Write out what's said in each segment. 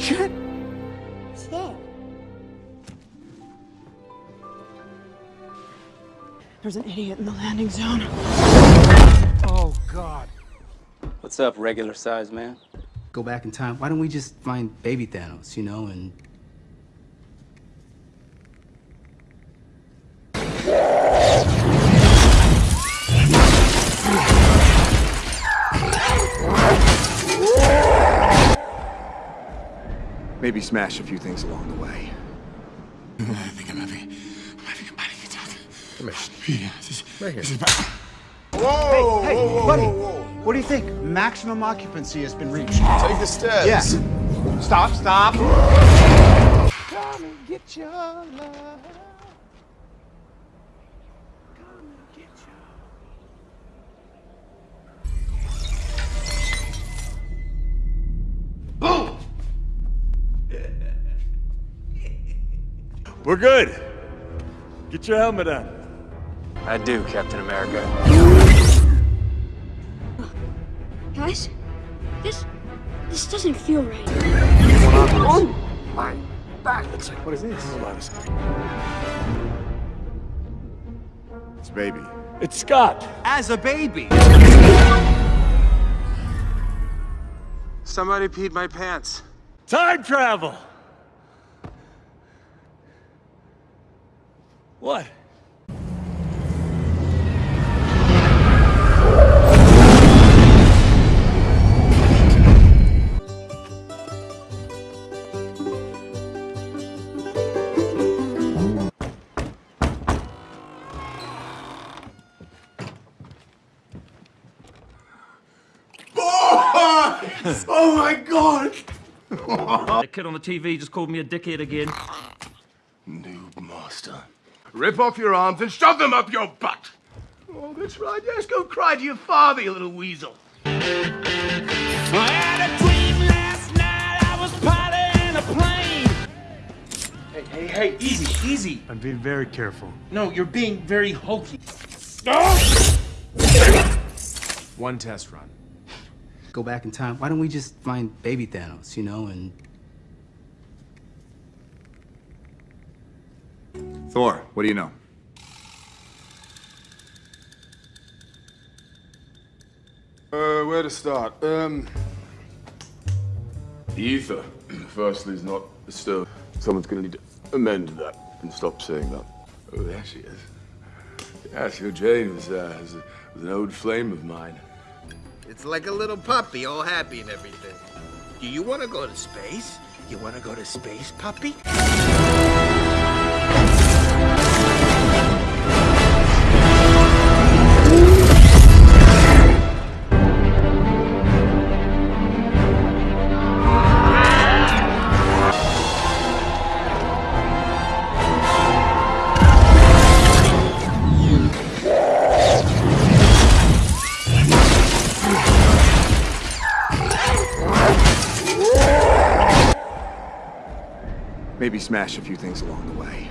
Shit! Shit. There's an idiot in the landing zone. Oh, God. What's up, regular size man? Go back in time. Why don't we just find baby Thanos, you know, and Maybe smash a few things along the way. I think I might be, I might be combining it out. Come here. Yeah, this is, Right here. This is about... Whoa! Hey, whoa, whoa, buddy. whoa, whoa. What do you think? Maximum occupancy has been reached. Take the stairs. Yes. Stop, stop. Come and get your love. We're good. Get your helmet on. I do, Captain America. Guys, this this doesn't feel right. Oh, my back. Like, what is this? Hold on a second. It's baby. It's Scott. As a baby. Somebody peed my pants. Time travel. What? Oh my god! The kid on the TV just called me a dickhead again. Master. Rip off your arms and shove them up your butt! Oh, that's right. Yes, go cry to your father, you little weasel. I had a dream last night. I was piloting a plane. Hey, hey, hey, easy, easy. I'm being very careful. No, you're being very hokey. One test run. go back in time. Why don't we just find baby Thanos, you know, and Thor, what do you know? Uh, where to start? Um. The Aether, firstly, is not a stone. Someone's gonna need to amend that and stop saying that. Oh, there she is. Yes, your Jane was, uh, was, a, was an old flame of mine. It's like a little puppy, all happy and everything. Do you want to go to space? You want to go to space, puppy? Maybe smash a few things along the way.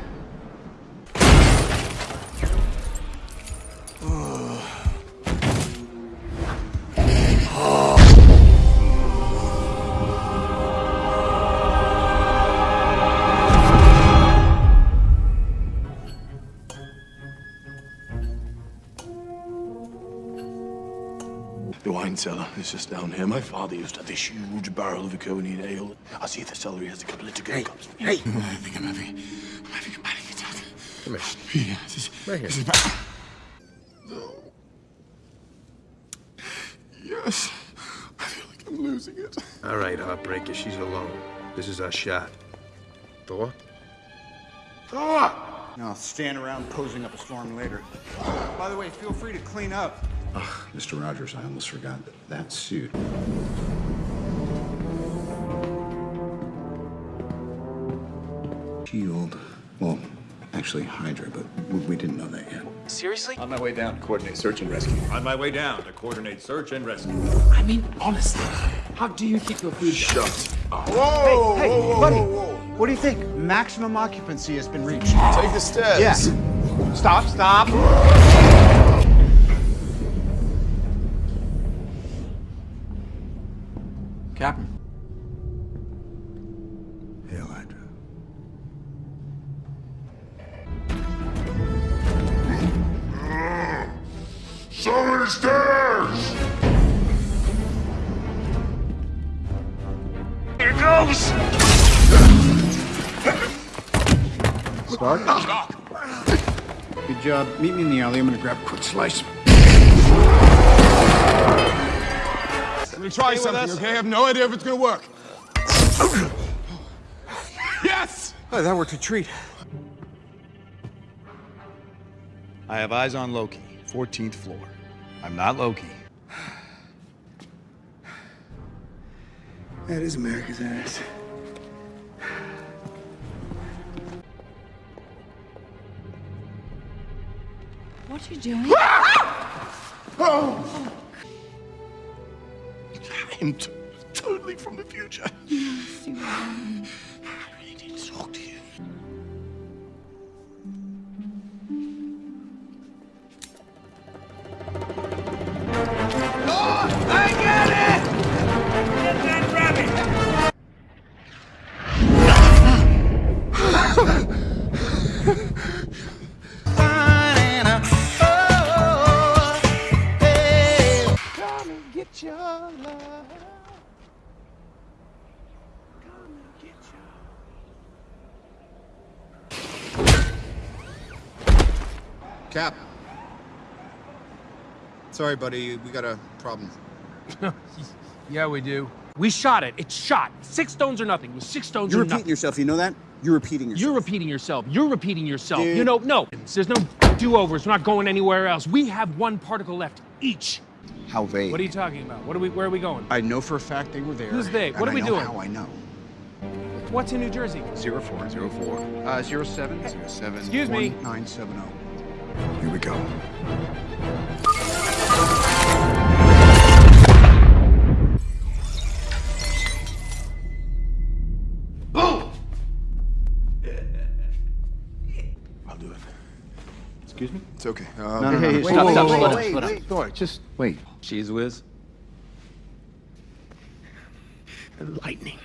The wine cellar is just down here. My father used to have this huge barrel of Iconian ale. I see the celery has a couple of to-go cups. Hey, I think I'm having, I might be a it out. Come here. This is, Right here. this is. Yes. I feel like I'm losing it. All right, Heartbreaker, she's alone. This is our shot. Thor? Thor! No, stand around posing up a storm later. By the way, feel free to clean up. Ugh, Mr. Rogers, I almost forgot that that suit. Shield. Well, actually Hydra, but we, we didn't know that yet. Seriously? On my way down to coordinate search and rescue. On my way down to coordinate search and rescue. I mean, honestly, how do you keep your food? Shut up. Whoa, hey, hey, whoa, whoa, buddy. Whoa, what do you think? Maximum occupancy has been reached. Take the stairs. Yeah. Stop, stop. Captain. Hail Hydra. Someone stairs! Here goes! Stark? Good job. Meet me in the alley. I'm gonna grab a quick slice. Let me try something, okay? I have no idea if it's gonna work. yes! Oh, that worked a treat. I have eyes on Loki, 14th floor. I'm not Loki. That is America's ass. What are you doing? Oh! I'm totally from the future. I really need to talk to you. Cap. Sorry, buddy. We got a problem. Yeah, we do. We shot it. It's shot. Six stones or nothing. It was six stones You're or repeating nothing. yourself. You know that? You're repeating yourself. You're repeating yourself. You're repeating yourself. Dude. You know, no. There's no do-overs. We're not going anywhere else. We have one particle left each. How vague. What are you talking about? What are we? Where are we going? I know for a fact they were there. Who's they? What are I we know doing? How I know. What's in New Jersey? Zero four zero four. Uh, zero seven zero seven. Excuse me. Nine seven zero. Here we go. I'll do it. Excuse me. It's okay. Uh, No, no, no. hey, Wait, stop, wait, stop, wait, slow down, wait, slow down. wait. Thor, just wait. Cheese whiz. Lightning.